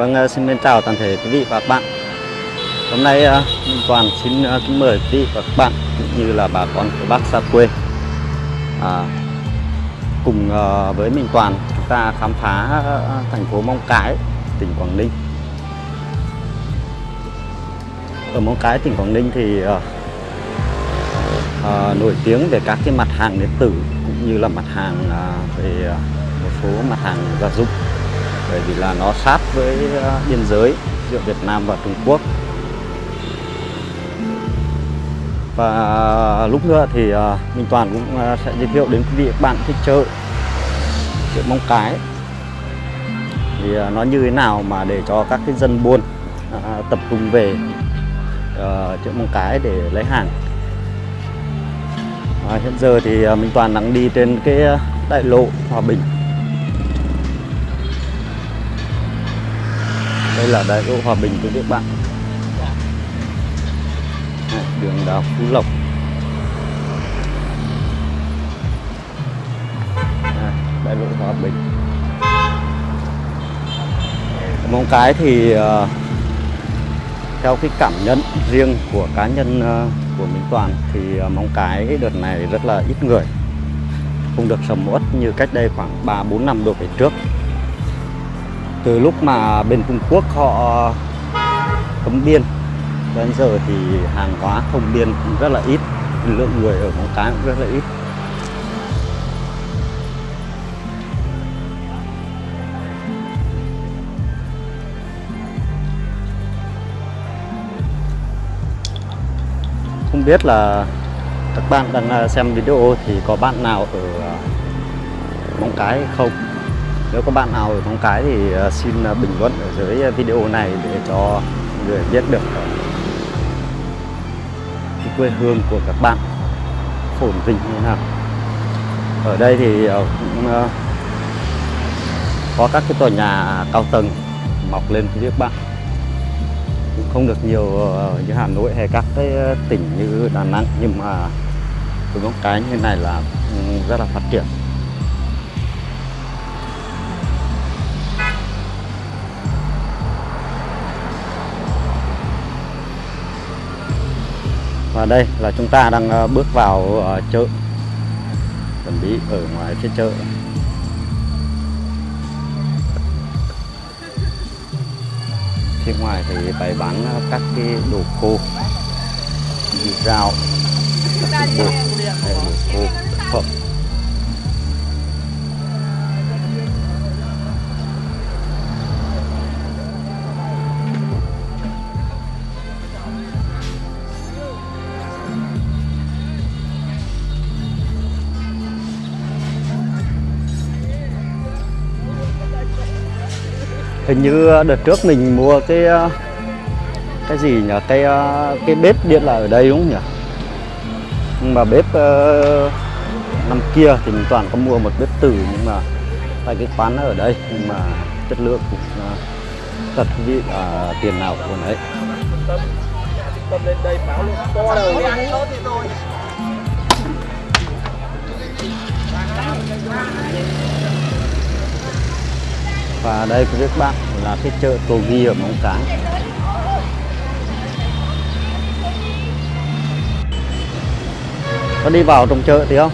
Vâng, ờ, xin mến chào toàn thể quý vị và các bạn. Hôm nay ờ, Minh Toàn xin ờ, kính mời quý vị và các bạn cũng như là bà con của bác xa quê à, cùng với Minh Toàn chúng ta khám phá thành phố Móng Cái, tỉnh Quảng Ninh. Ở Móng Cái, tỉnh Quảng Ninh thì à, à, nổi tiếng về các cái mặt hàng điện tử cũng như là mặt hàng à, về một số mặt hàng gia dụng bởi vì là nó sát với ờ, biên giới giữa Việt Nam và Trung Quốc. Và ờ, lúc nữa thì ờ, Minh Toàn cũng sẽ giới thiệu đến quý vị các bạn cái chợ chợ Móng Cái. Thì nó như thế nào mà để cho các cái dân buôn tập trung về chợ Móng Cái để lấy hàng. À, hiện giờ thì Minh Toàn đang đi trên cái đại lộ Hòa Bình. Đây là đại lộ Hòa Bình tôi các bạn. Đường đào Phú Lộc. À, đại lộ Hòa Bình. Móng cái thì ờ, theo cái cảm nhận riêng của cá nhân ờ, của Minh Toàn thì ờ, Móng Cái đợt này rất là ít người không được sầm uất như cách đây khoảng 3 4 năm đổ về trước. Từ lúc mà bên Trung Quốc họ cấm biên đến giờ thì hàng hóa thông biên cũng rất là ít, lượng người ở Móng Cái cũng rất là ít. Không biết là các bạn đang à, xem video thì có bạn nào ở à, Móng Cái không? Nếu có bạn nào ở Móng Cái thì ờ, xin ờ, bình luận ở dưới ờ, video này để cho người biết được cái quê hương của các bạn phồn vinh như thế nào. Ở đây thì cũng có các cái tòa nhà cao tầng mọc lên phía trước bạn cũng không được nhiều như Hà Nội hay các cái tỉnh như Đà Nẵng, nhưng mà cái một cái như này là ừ, rất là phát triển và đây là chúng ta đang ờ, bước vào ờ, chợ. Chuẩn bị ở ngoài phía chợ. Phía ngoài thì bày bán ờ, các cái đồ khô như rau các cái đồ khô thực phẩm hình như ờ, đợt trước mình mua cái ờ, cái gì nhỉ? Cái ờ, cái bếp điện là ở đây đúng không nhỉ? Nhưng mà bếp năm kia thì mình toàn có mua một bếp từ, nhưng mà tại cái quán nó ở đây, nhưng mà chất lượng cũng thật vị là tiền nào của đấy. tâm lên đây báo luôn to đầu và đây quý các bạn là cái chợ Tô Ghi ở Móng Cái. Có đi vào trong chợ thì không?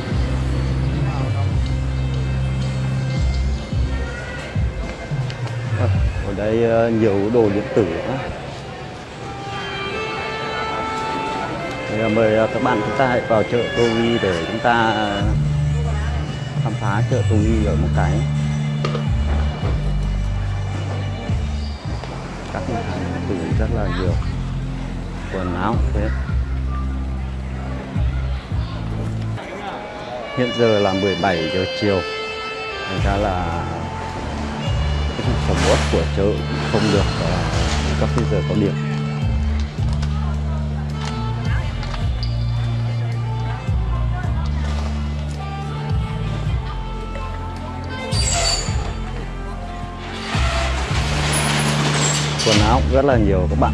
Ờ, ở đây ờ, nhiều đồ điện tử nữa Thì mời ờ, các bạn chúng ta hãy vào chợ Tô Ghi để chúng ta khám phá chợ Tô Ghi ở một Cái. Các mặt hàng điện tử rất là nhiều. Quần áo thế. Hiện giờ là 17 giờ chiều. Thành ra là cái sản sầm uất của chợ cũng không được uh, các cái giờ có điểm. ốc rất là nhiều các bạn.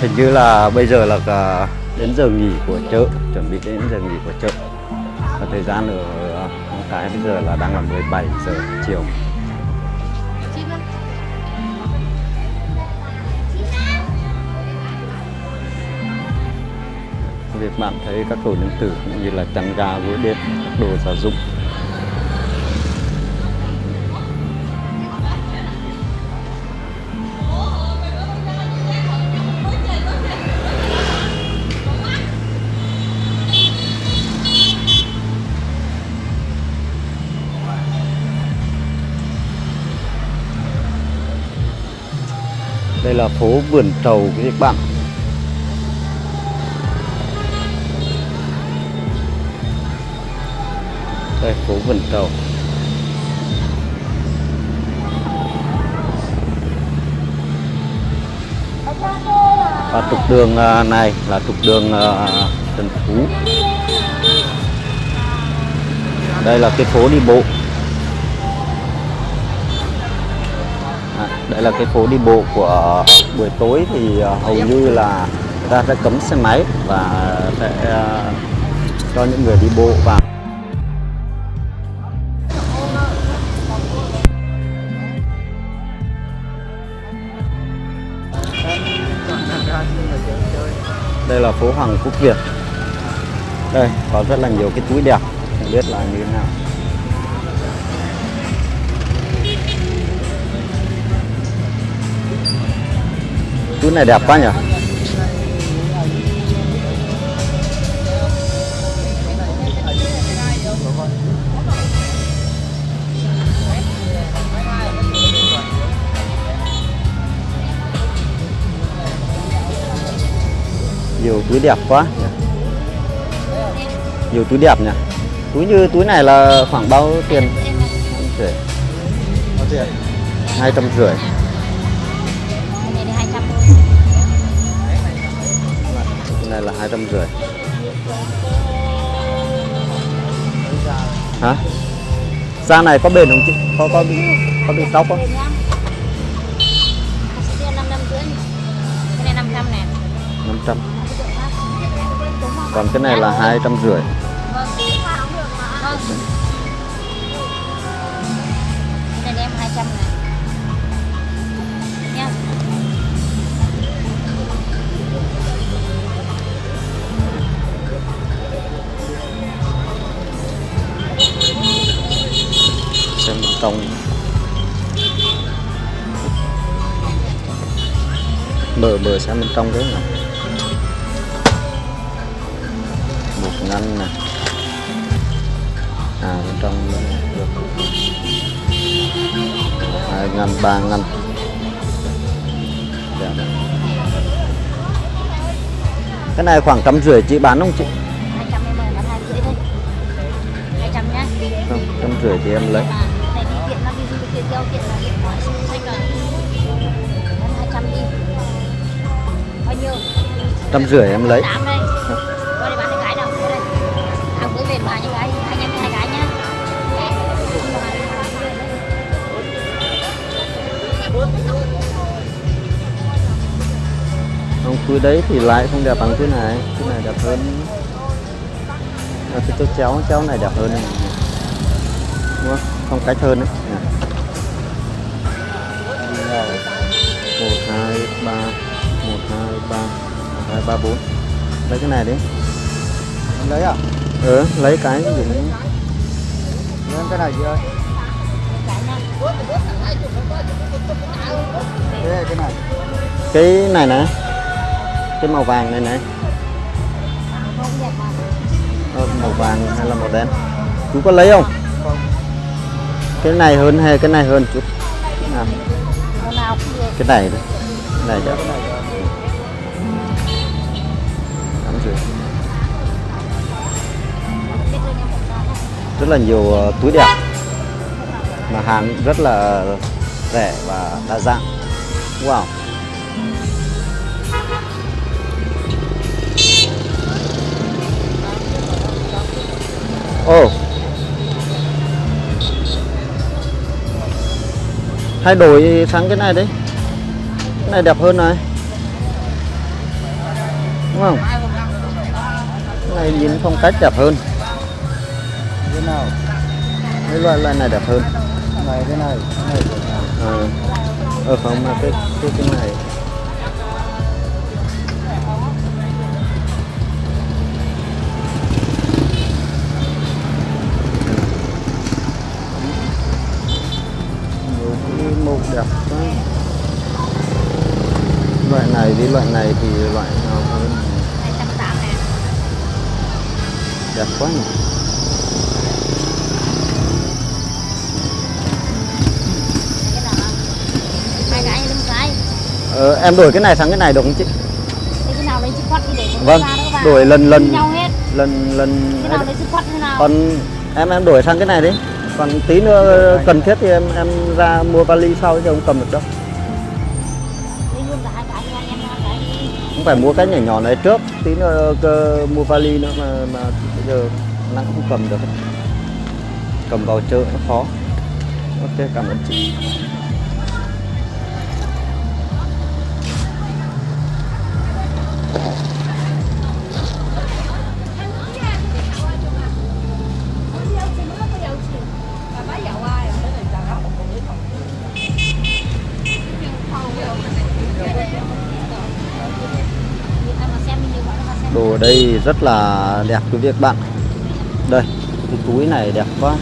Hình như là bây giờ là cả đến giờ nghỉ của chợ chuẩn bị đến giờ nghỉ của chợ. Và thời gian ở Cái bây giờ là đang là 17 giờ chiều. Việc bạn thấy các đồ nương tử cũng như là trang ga gối đệm, các đồ gia dụng đây là phố vườn trầu các bạn đây, phố vườn trầu. Và trục đường à, này là trục đường à, Trần Phú. Đây là cái phố đi bộ. Đây là cái phố đi bộ của buổi tối thì ờ, hầu như là người ta sẽ cấm xe máy và sẽ ờ, cho những người đi bộ vào. Đây là phố Hoàng Quốc Việt. Đây, có rất là nhiều cái túi đẹp, không biết là như thế nào. Túi này đẹp quá nhỉ? Nhiều túi đẹp quá nhiều túi đẹp nhỉ? Túi như túi này là khoảng bao tiền? Rưỡi Có tiền. hai trăm rưỡi. Này là hai trăm rưỡi hả da này có bền không chị có có bị có bị tóc không Bền nhá. Sẽ tiền 5 năm rưỡi. Cái này 500 nè. năm trăm còn cái này là hai trăm rưỡi trong mở mở xem bên trong đấy nào một ngăn này à bên trong được hai ngăn ba ngăn đấy. cái này khoảng trăm rưỡi chị bán không chị 200 em ơi, bán 2 rưỡi thôi. 200 nhá. không trăm rưỡi thì em lấy em hai cái nhá. không túi đấy thì lại không đẹp bằng túi này. Túi này đẹp hơn. À, cái chỗ chéo chéo này đẹp hơn. Này. đúng không? Phong cách hơn đấy. Nè. một hai ba hai ba bốn. Lấy cái này đi. Em lấy à? ừ lấy cái dùng Lấy em cái này chị ơi. Thế cái này. cái này nè. Cái màu vàng này này ờ, màu vàng hay là màu đen? Chú có lấy không? Cái này hơn hay cái này hơn chút Cái nào cái này đấy cái này đẹp này. rất là nhiều ờ, túi đẹp. Mà hàng rất là rẻ và đa dạng. Wow. Ồ. Thay đổi sang cái này đi. Cái này đẹp hơn này. Đúng không? này nhìn phong cách đẹp hơn. Thế nào? Cái loại loại này đẹp hơn. Này cái này cái này. À, ở không mà cái cái cái này. Màu đẹp quá. Loại này với loại này thì loại đẹp quá nhỉ. Ờ, em đổi cái này sang cái này được không chị? Thế cái nào lấy chữ khoát đi để cho vâng đổi lần lần nhau hết. lần lần cái nào lấy chữ khoát thế nào? Còn em em đổi sang cái này đi. Còn tí nữa cần thiết thì em em ra mua vali sau chứ không cầm được đâu. Không phải mua cái nhỏ nhỏ này trước tí nữa cơ, mua vali nữa mà mà giờ nắng không cầm được. Cầm vào chợ nó khó. Ok cảm ơn chị. Ở đây rất là đẹp quý vị các bạn. Đây, cái túi này đẹp quá.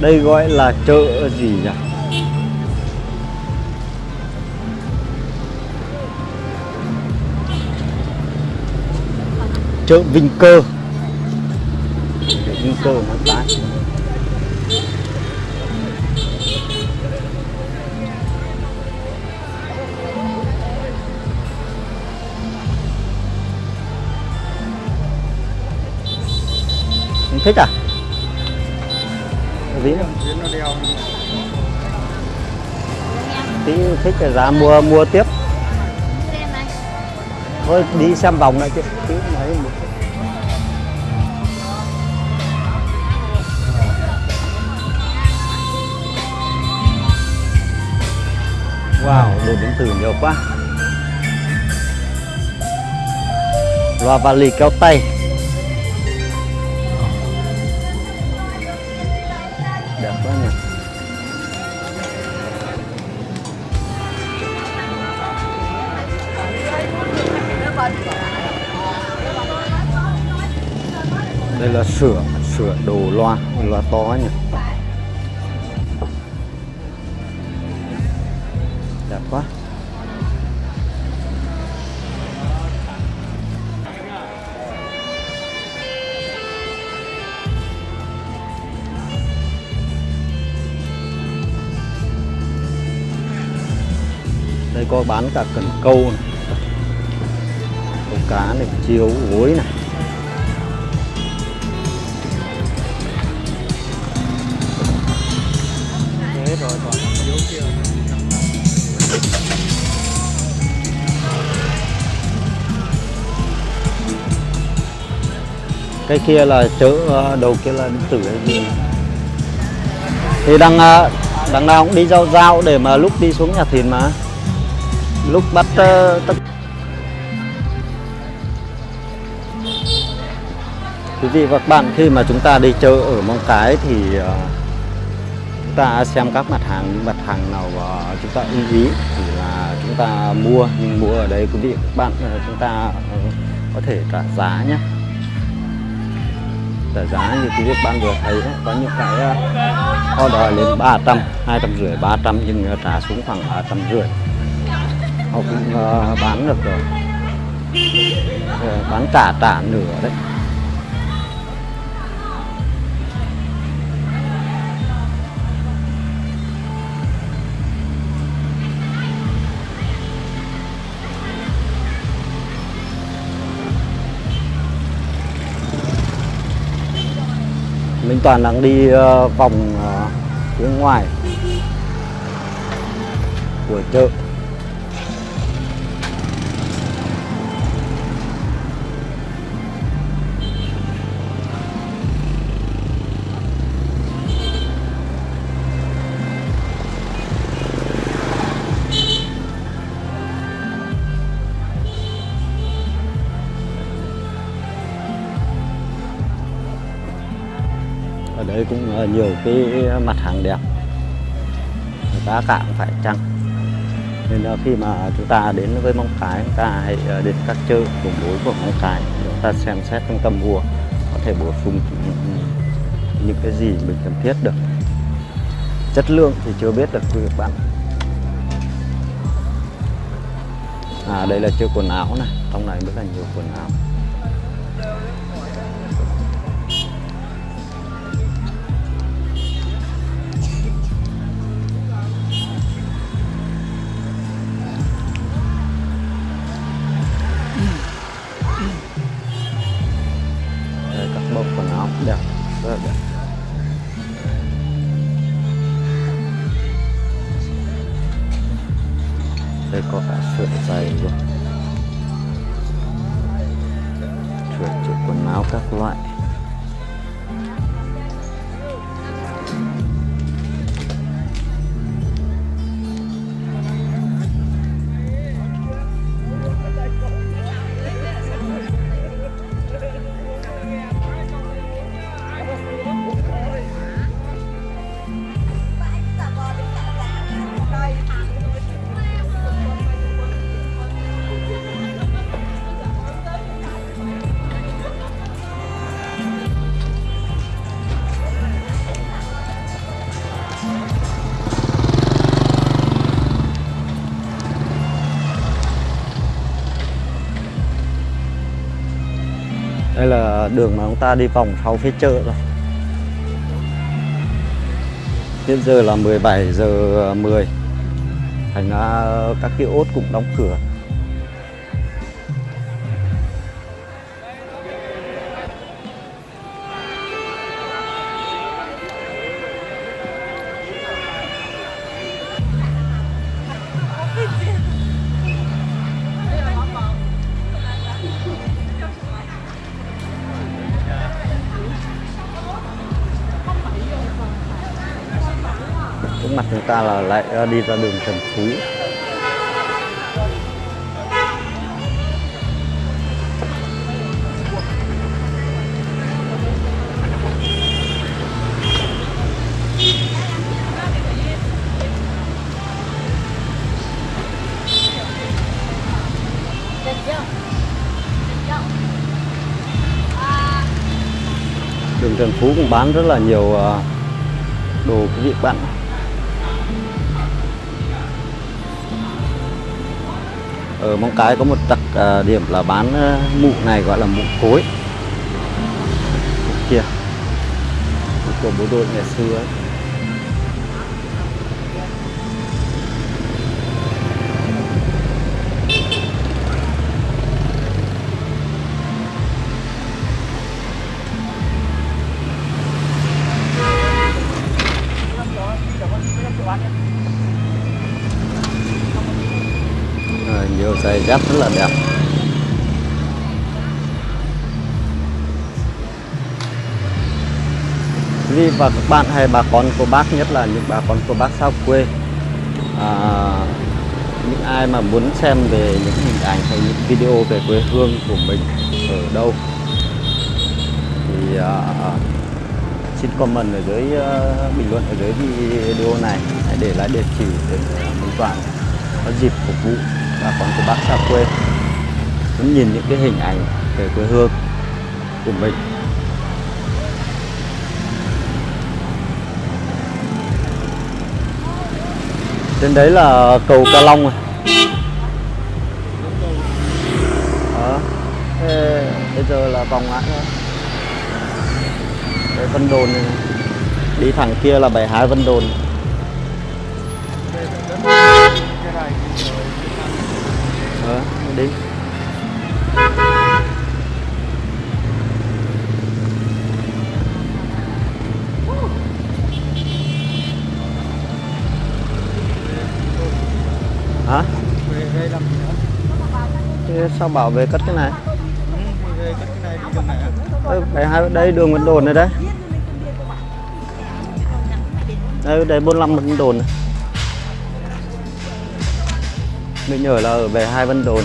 Đây gọi là chợ gì nhỉ? Chợ Vinh Cơ. Chợ Vinh Cơ nó tái Không thích à? Ví nó đeo tí thích là ra mua mua tiếp. Thôi đi xem vòng lại chứ tiếng mấy một wow đồ điện tử nhiều quá. Loa vali cao tay. Đây là sửa sửa đồ loa loa to nhỉ? Đẹp quá. Đây có bán cả cần câu này, câu cá này, chiếu gối này. Cái kia là chợ ờ, đầu kia là điện tử hay gì? Thì đằng ờ, đằng nào cũng đi giao giao để mà lúc đi xuống nhà thìn mà. Lúc bắt ờ, tất quý vị và các bạn khi mà chúng ta đi chợ ở Móng Cái thì chúng ta xem các mặt hàng những mặt hàng nào ờ, chúng ta ưng ý thì là chúng ta mua nhưng mua ở đây quý vị và các bạn chúng ta có thể trả giá nhé trả giá như quý vị bạn vừa thấy đấy, có những cái ờ, đòi lên 300, 250, 300 nhưng trả xuống khoảng 350 họ cũng ờ, bán được rồi. Ờ, bán trả trả nửa đấy. Minh Toàn đang đi ờ, vòng ờ, phía ngoài. Của chợ. Đây cũng ờ, nhiều cái mặt hàng đẹp. Giá cả cũng phải chăng. Nên là khi mà chúng ta đến với Móng Cái, chúng ta hãy ờ, đến các chợ vùng đối của Móng Cái chúng ta xem xét trong tâm mua có thể bổ sung những- những cái gì mình cần thiết được. Chất lượng thì chưa biết được quý vị các bạn. À đây là chưa quần áo này, trong này rất là nhiều quần áo. Có cả sợi giày luôn. Sửa chữa quần áo các loại. Đây là đường mà chúng ta đi vòng sau phía chợ rồi. Hiện giờ là 17 giờ 10 thành ra các cái ốt cũng đóng cửa. Trước mặt chúng ta là lại ờ, đi ra đường Trần Phú. Đường Trần Phú cũng bán rất là nhiều ờ, đồ quý vị bạn ở Móng Cái có một đặc ờ, điểm là bán ờ, mụ này gọi là mụ cối Mụ kia của bố đội ngày xưa ấy. Nhiều rất là đẹp. Quý vị và các bạn hay bà con cô bác nhất là những bà con cô bác xa quê à, những ai mà muốn xem về những hình ảnh hay những video về quê hương của mình ở đâu thì à, xin comment ở dưới uh, bình luận ở dưới video này. Hãy để lại địa chỉ để mình Toàn có dịp phục vụ bà con của bác xa quê. Muốn nhìn những cái hình ảnh về quê hương của mình. Trên đấy là cầu Ca Long này. Đó. Thế bây giờ là vòng lại thôi. Đây Vân Đồn này, này. đi thẳng kia là 72 Vân Đồn. Ờ, đi. Hả? Thế sao bảo về cất cái này? Ừ, về cái này phải hai đây đường Vân Đồn này đấy. Đây đây 45 Vân Đồn này mình nhớ là ở về hai Vân Đồn.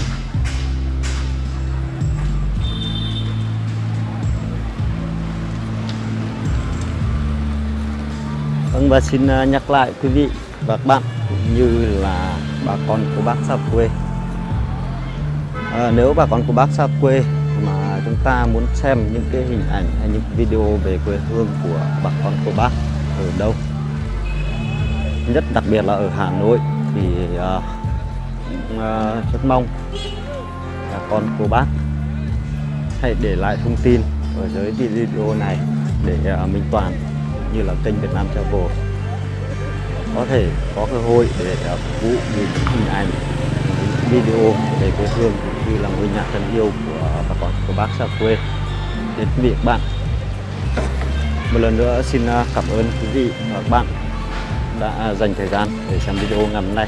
Vâng và xin à, nhắc lại quý vị và các bạn cũng như là bà con của bác xa quê. À, nếu bà con của bác xa quê mà chúng ta muốn xem những cái hình ảnh hay những video về quê hương của bà con của bác ở đâu nhất đặc biệt là ở Hà Nội thì uh, Ờ, rất mong bà con cô bác hãy để lại thông tin ở dưới video này để uh, Minh Toàn như là kênh Việt Nam Travel. Có thể có cơ hội để ờ, phục vụ những hình ảnh những video về quê hương cũng như là ngôi nhà thân yêu của bà con của bác xa quê. Đến quý vị bạn. Một lần nữa xin cảm ơn quý vị và các bạn đã dành thời gian để xem video ngày hôm nay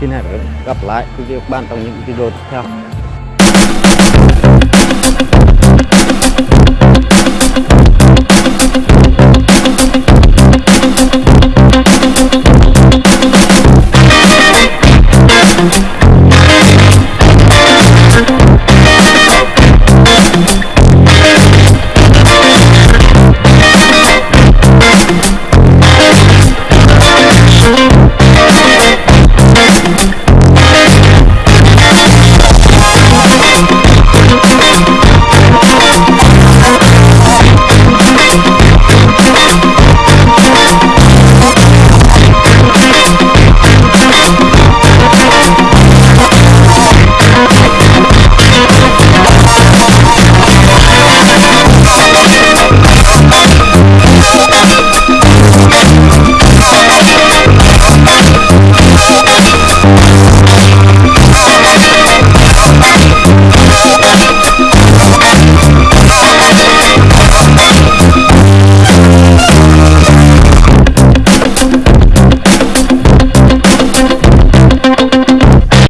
xin hẹn gặp lại quý vị và các bạn trong những video tiếp theo